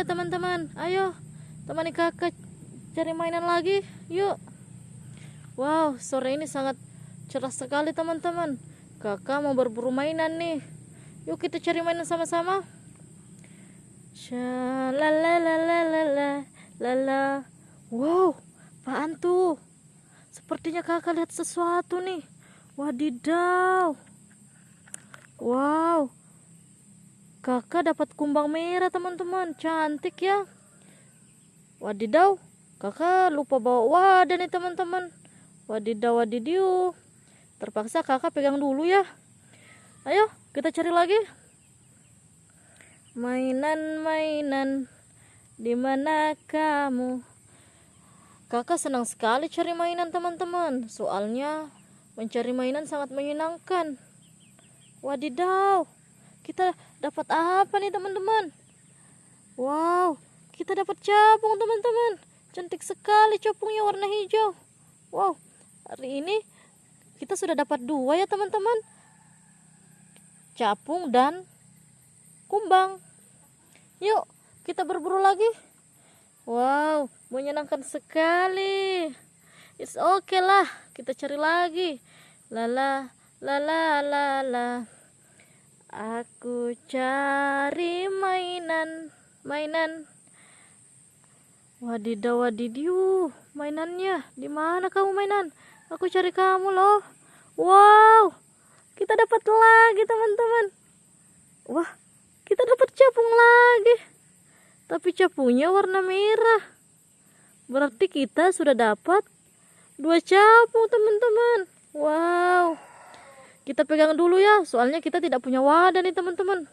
ya teman-teman. Ayo, temani kakak cari mainan lagi. Yuk. Wow, sore ini sangat cerah sekali teman-teman. Kakak mau berburu mainan nih. Yuk kita cari mainan sama-sama. Wow, apaan tuh? Sepertinya kakak lihat sesuatu nih. Wadidaw. Wow. Kakak dapat kumbang merah teman-teman. Cantik ya. Wadidaw. Kakak lupa bawa wadah nih teman-teman. Wadidaw wadidiu. Terpaksa kakak pegang dulu ya. Ayo kita cari lagi. Mainan-mainan. Di mana kamu? Kakak senang sekali cari mainan teman-teman. Soalnya mencari mainan sangat menyenangkan. Wadidaw. Kita dapat apa nih teman-teman? Wow, kita dapat capung teman-teman. Cantik sekali capungnya warna hijau. Wow, hari ini kita sudah dapat dua ya teman-teman. Capung dan kumbang. Yuk, kita berburu lagi. Wow, menyenangkan sekali. It's okay lah, kita cari lagi. Lala, lala, lala. Aku cari mainan, mainan. Wadidaw wadidiu, mainannya. Di mana kamu mainan? Aku cari kamu loh. Wow, kita dapat lagi teman-teman. Wah, kita dapat capung lagi tapi capungnya warna merah berarti kita sudah dapat dua capung teman-teman wow kita pegang dulu ya soalnya kita tidak punya wadah nih teman-teman.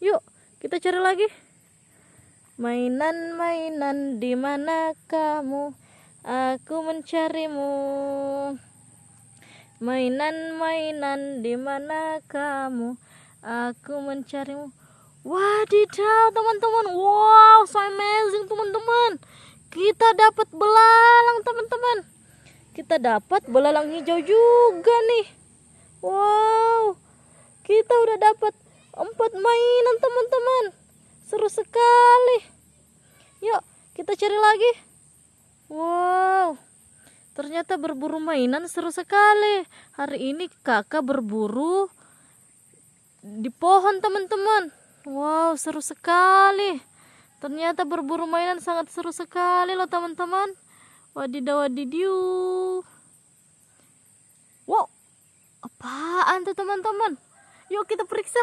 Yuk kita cari lagi. Mainan-mainan di mana kamu? Aku mencarimu. Mainan-mainan di mana kamu? Aku mencarimu. Wadidaw teman-teman. Wow so amazing teman-teman. Kita dapat belalang teman-teman. Kita dapat belalang hijau juga nih Wow Kita udah dapat empat mainan teman-teman Seru sekali Yuk kita cari lagi Wow Ternyata berburu mainan seru sekali Hari ini kakak berburu Di pohon teman-teman Wow, seru sekali. Ternyata berburu mainan sangat seru sekali loh teman-teman. Wadidaw wadidiu. Wow, apaan tuh teman-teman? Yuk kita periksa.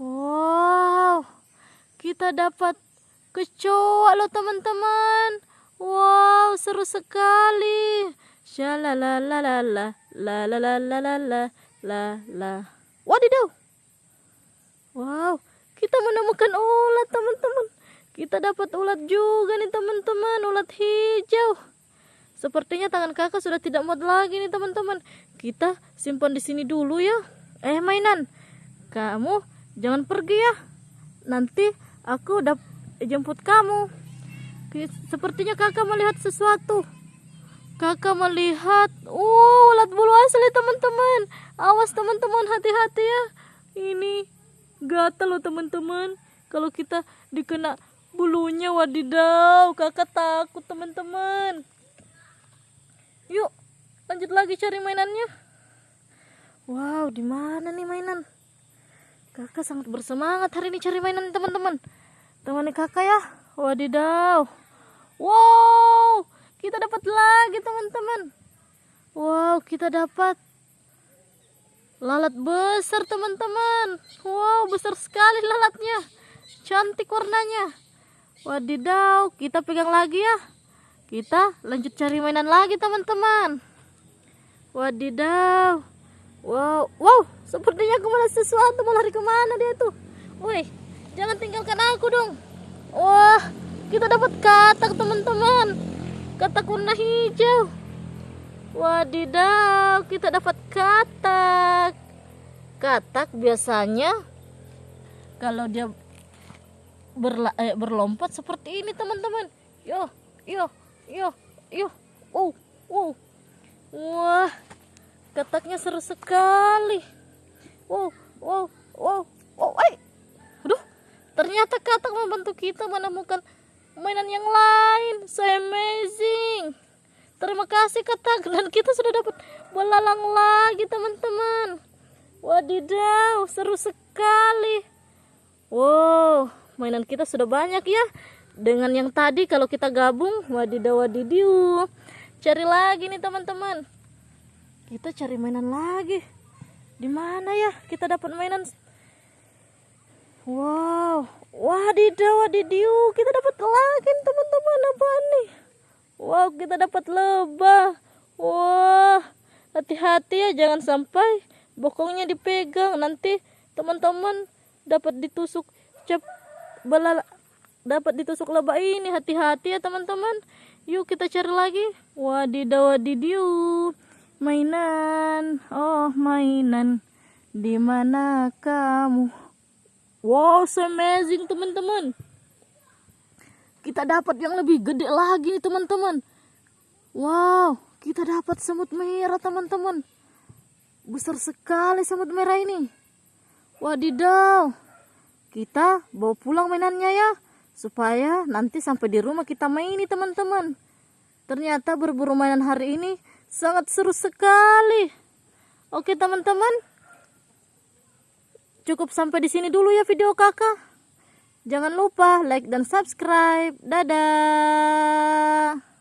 Wow, kita dapat kecoa loh teman-teman. Wow, seru sekali. Shalalalala, la la la la la la la la. Wadidaw. Wow, kita menemukan ulat teman-teman kita dapat ulat juga nih teman-teman ulat hijau sepertinya tangan kakak sudah tidak muat lagi nih teman-teman. Kita simpan di sini dulu ya. Eh mainan. Kamu jangan pergi ya. Nanti aku udah jemput kamu. Sepertinya kakak melihat sesuatu. Kakak melihat uh ulat bulu asli teman-teman. Awas teman-teman hati-hati ya. Ini gatal loh teman-teman. Kalau kita dikena bulunya wadidaw kakak takut teman-teman yuk lanjut lagi cari mainannya. Wow di mana nih mainan? Kakak sangat bersemangat hari ini cari mainan teman-teman. Temani kakak ya. Wadidaw. Wow kita dapat lagi teman-teman. Wow kita dapat lalat besar teman-teman. Wow besar sekali lalatnya. Cantik warnanya. Wadidaw kita pegang lagi ya kita lanjut cari mainan lagi teman-teman. Wadidaw. Wow wow. Sepertinya aku melihat sesuatu. Mau lari ke mana dia tuh? Woi jangan tinggalkan aku dong. Wah kita dapat katak teman-teman. Katak warna hijau. Wadidaw, kita dapat katak. Katak biasanya kalau dia berla eh, berlompat seperti ini teman-teman. Yo, yo, yo, yo. Wow, wow. Wah, kataknya seru sekali. Wow, wow, wow, wow. Ay. Aduh, Ternyata katak membantu kita menemukan mainan yang lain. So amazing. Terima kasih katak dan kita sudah dapat belalang lagi teman-teman. Wadidaw, seru sekali. Wow, mainan kita sudah banyak ya. Dengan yang tadi kalau kita gabung, wadidaw wadidiu. Cari lagi nih teman-teman. Kita cari mainan lagi. Di mana ya kita dapat mainan Wow, wadidaw wadidiu, kita dapat lagi teman-teman apa nih? Wow, kita dapat lebah. Wah, hati-hati ya jangan sampai bokongnya dipegang nanti teman-teman dapat ditusuk cep belala dapat ditusuk lebah ini hati-hati ya teman-teman yuk kita cari lagi wadidaw wadidiu mainan oh mainan di mana kamu Wow, so amazing teman-teman. Kita dapat yang lebih gede lagi nih teman-teman. Wow, kita dapat semut merah teman-teman. Besar sekali semut merah ini. Wadidaw. Kita bawa pulang mainannya ya. Supaya nanti sampai di rumah kita maini teman-teman. Ternyata berburu mainan hari ini sangat seru sekali. Oke teman-teman. Cukup sampai di sini dulu ya video kakak. Jangan lupa like dan subscribe. Dadah.